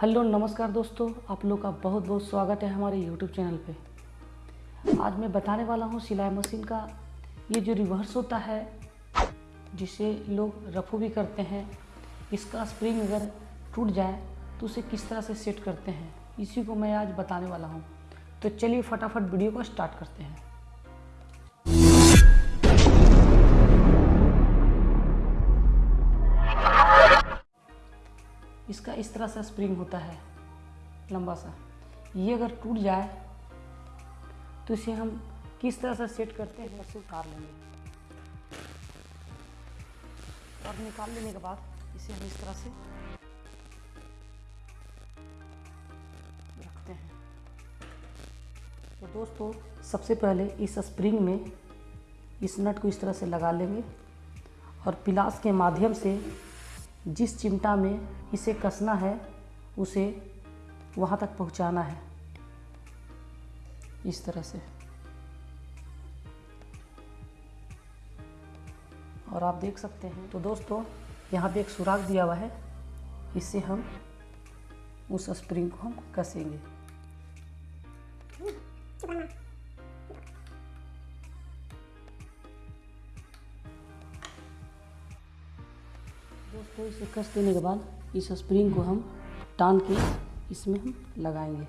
Hello नमस्कार दोस्तों, आप लोग का बहुत बहुत स्वागत है हमारे यूट्यूब चैनल पे। आज मैं बताने वाला हूँ सिलाई मशीन का ये जो रिवर्स होता है, जिसे लोग रफू भी करते हैं, इसका स्प्रिंग अगर टूट जाए तो उसे किस तरह से सेट करते हैं, इसी को मैं आज बताने वाला हूँ। तो चलिए फटाफट वीडियो को स्टार्ट करते हैं। इसका इस तरह से स्प्रिंग होता है, लंबा सा। ये अगर टूट जाए तो इसे हम किस तरह से सेट करते हैं से उतार लेंगे। और निकाल लेने के बाद इसे हम इस तरह से रखते हैं। तो दोस्तों, सबसे पहले इस स्प्रिंग में इस नट को इस तरह से लगा लेंगे और पिलास के माध्यम से जिस चिमटा में इसे कसना है, उसे वहाँ तक पहुँचाना है। इस तरह से। और आप देख सकते हैं। तो दोस्तों, यहाँ पे एक सुराख दिया हुआ है। इससे हम उस स्प्रिंग को हम कसेंगे। दोस्तों, इसे कस देने के बाद इस स्प्रिंग को हम टान के इसमें हम लगाएँगे।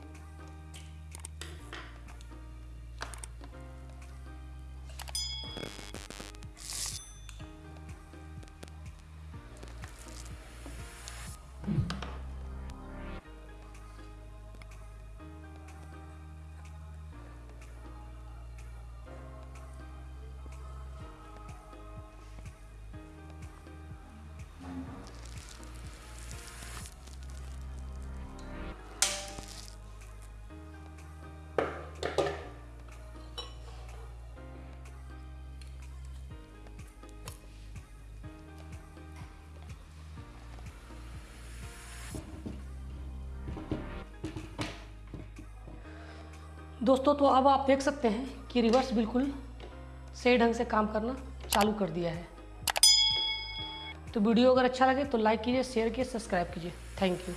दोस्तों तो अब आप देख सकते हैं कि रिवर्स बिल्कुल सही ढंग से काम करना चालू कर दिया है। तो वीडियो अगर अच्छा लगे तो लाइक कीजिए शेयर कीजिए सब्सक्राइब कीजिए। Thank you